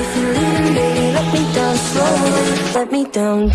If let me down slow. Let me down